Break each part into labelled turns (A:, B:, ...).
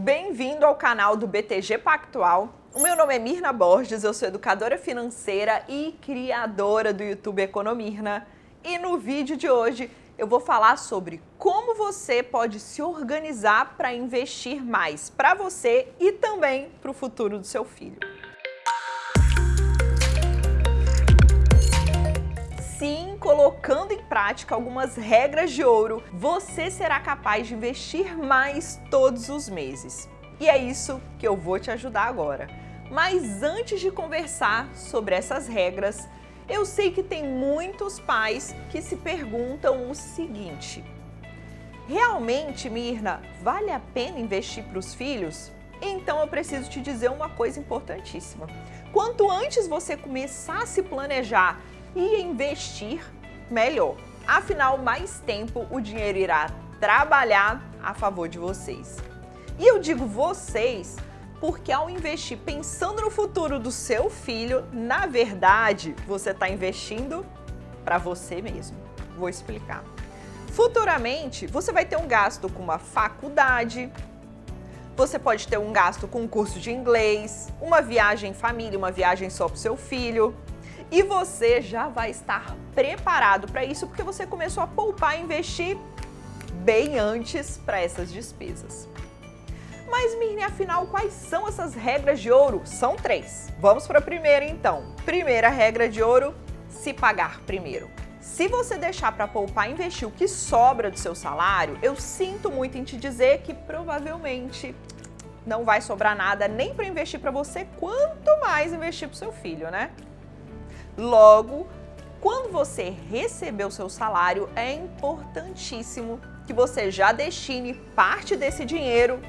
A: Bem-vindo ao canal do BTG Pactual. O meu nome é Mirna Borges, eu sou educadora financeira e criadora do YouTube Economirna. E no vídeo de hoje eu vou falar sobre como você pode se organizar para investir mais para você e também para o futuro do seu filho. Sim, colocando em prática algumas regras de ouro, você será capaz de investir mais todos os meses. E é isso que eu vou te ajudar agora. Mas antes de conversar sobre essas regras, eu sei que tem muitos pais que se perguntam o seguinte: Realmente, Mirna, vale a pena investir para os filhos? Então eu preciso te dizer uma coisa importantíssima. Quanto antes você começar a se planejar e investir, melhor. Afinal, mais tempo o dinheiro irá trabalhar a favor de vocês. E eu digo vocês porque ao investir pensando no futuro do seu filho, na verdade, você está investindo para você mesmo. Vou explicar. Futuramente, você vai ter um gasto com uma faculdade, você pode ter um gasto com um curso de inglês, uma viagem em família, uma viagem só para o seu filho. E você já vai estar preparado para isso porque você começou a poupar e investir bem antes para essas despesas. Mas, Mirne, afinal, quais são essas regras de ouro? São três. Vamos para a primeira, então. Primeira regra de ouro, se pagar primeiro. Se você deixar para poupar e investir o que sobra do seu salário, eu sinto muito em te dizer que provavelmente não vai sobrar nada nem para investir para você, quanto mais investir para o seu filho, né? Logo, quando você receber o seu salário, é importantíssimo que você já destine parte desse dinheiro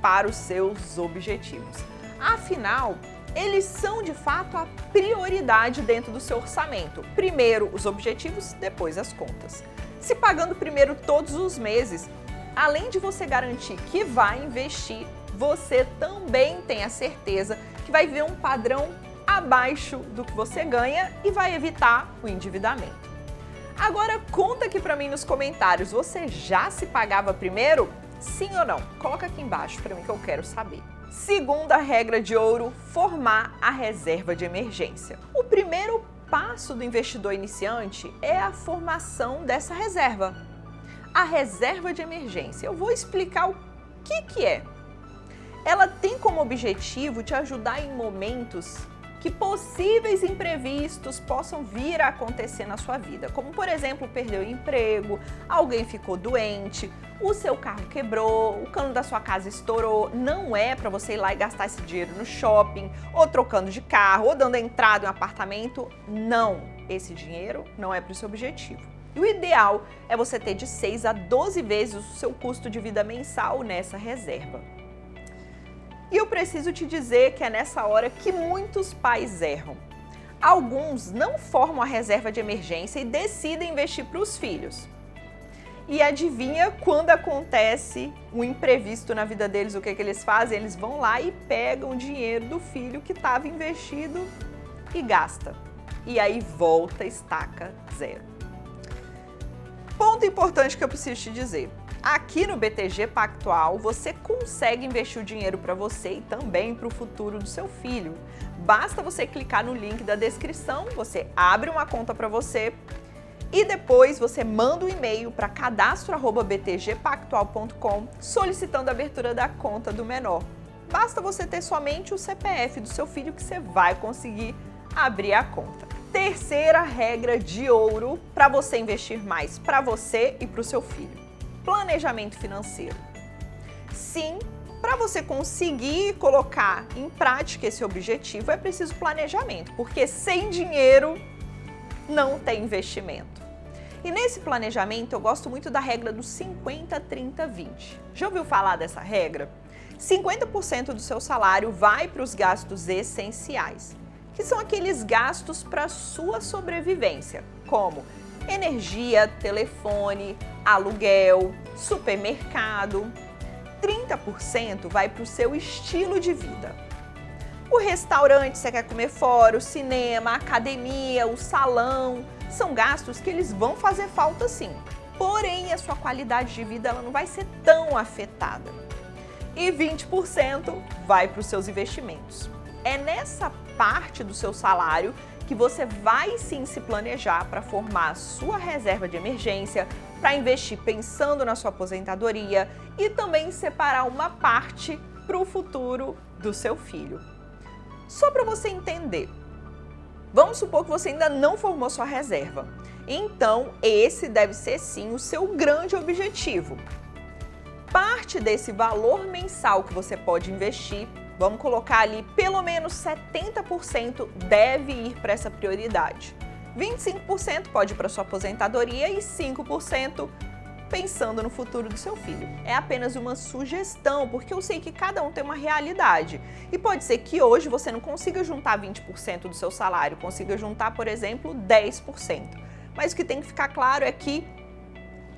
A: para os seus objetivos. Afinal, eles são de fato a prioridade dentro do seu orçamento. Primeiro os objetivos, depois as contas. Se pagando primeiro todos os meses, além de você garantir que vai investir, você também tem a certeza que vai ver um padrão abaixo do que você ganha e vai evitar o endividamento. Agora conta aqui para mim nos comentários, você já se pagava primeiro? Sim ou não? Coloca aqui embaixo para mim que eu quero saber. Segunda regra de ouro, formar a reserva de emergência. O primeiro passo do investidor iniciante é a formação dessa reserva. A reserva de emergência. Eu vou explicar o que, que é. Ela tem como objetivo te ajudar em momentos que possíveis imprevistos possam vir a acontecer na sua vida, como por exemplo, perder o emprego, alguém ficou doente, o seu carro quebrou, o cano da sua casa estourou, não é para você ir lá e gastar esse dinheiro no shopping, ou trocando de carro, ou dando entrada em um apartamento, não, esse dinheiro não é para o seu objetivo. E o ideal é você ter de 6 a 12 vezes o seu custo de vida mensal nessa reserva. E eu preciso te dizer que é nessa hora que muitos pais erram. Alguns não formam a reserva de emergência e decidem investir para os filhos. E adivinha quando acontece um imprevisto na vida deles, o que, que eles fazem? Eles vão lá e pegam o dinheiro do filho que estava investido e gasta. E aí volta, estaca zero. Ponto importante que eu preciso te dizer. Aqui no BTG Pactual, você consegue investir o dinheiro para você e também para o futuro do seu filho. Basta você clicar no link da descrição, você abre uma conta para você e depois você manda um e-mail para cadastro@btgpactual.com solicitando a abertura da conta do menor. Basta você ter somente o CPF do seu filho que você vai conseguir abrir a conta. Terceira regra de ouro para você investir mais para você e para o seu filho planejamento financeiro. Sim, para você conseguir colocar em prática esse objetivo é preciso planejamento, porque sem dinheiro não tem investimento. E nesse planejamento eu gosto muito da regra do 50, 30, 20. Já ouviu falar dessa regra? 50% do seu salário vai para os gastos essenciais, que são aqueles gastos para sua sobrevivência, como energia, telefone, aluguel, supermercado. 30% vai para o seu estilo de vida. O restaurante, você quer comer fora, o cinema, a academia, o salão, são gastos que eles vão fazer falta sim. Porém, a sua qualidade de vida ela não vai ser tão afetada. e 20% vai para os seus investimentos. É nessa parte do seu salário que você vai sim se planejar para formar a sua reserva de emergência, para investir pensando na sua aposentadoria e também separar uma parte para o futuro do seu filho. Só para você entender, vamos supor que você ainda não formou sua reserva. Então, esse deve ser sim o seu grande objetivo. Parte desse valor mensal que você pode investir, vamos colocar ali pelo menos 70% deve ir para essa prioridade. 25% pode ir para sua aposentadoria e 5% pensando no futuro do seu filho. É apenas uma sugestão, porque eu sei que cada um tem uma realidade. E pode ser que hoje você não consiga juntar 20% do seu salário, consiga juntar, por exemplo, 10% mas o que tem que ficar claro é que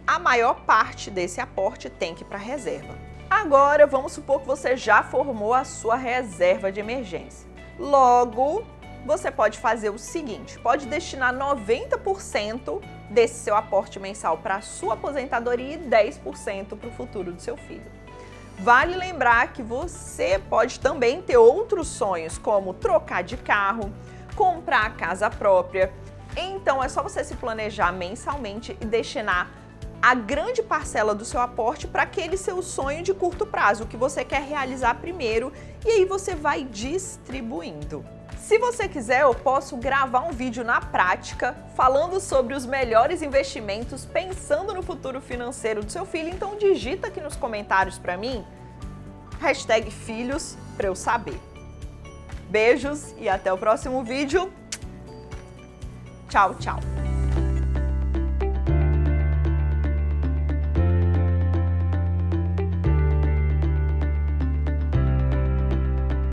A: a maior parte desse aporte tem que ir para a reserva. Agora, vamos supor que você já formou a sua reserva de emergência. Logo, você pode fazer o seguinte, pode destinar 90% desse seu aporte mensal para a sua aposentadoria e 10% para o futuro do seu filho. Vale lembrar que você pode também ter outros sonhos, como trocar de carro, comprar a casa própria, então é só você se planejar mensalmente e destinar a grande parcela do seu aporte para aquele seu sonho de curto prazo, que você quer realizar primeiro, e aí você vai distribuindo. Se você quiser, eu posso gravar um vídeo na prática falando sobre os melhores investimentos pensando no futuro financeiro do seu filho, então digita aqui nos comentários para mim, hashtag filhos, para eu saber. Beijos e até o próximo vídeo. Tchau, tchau.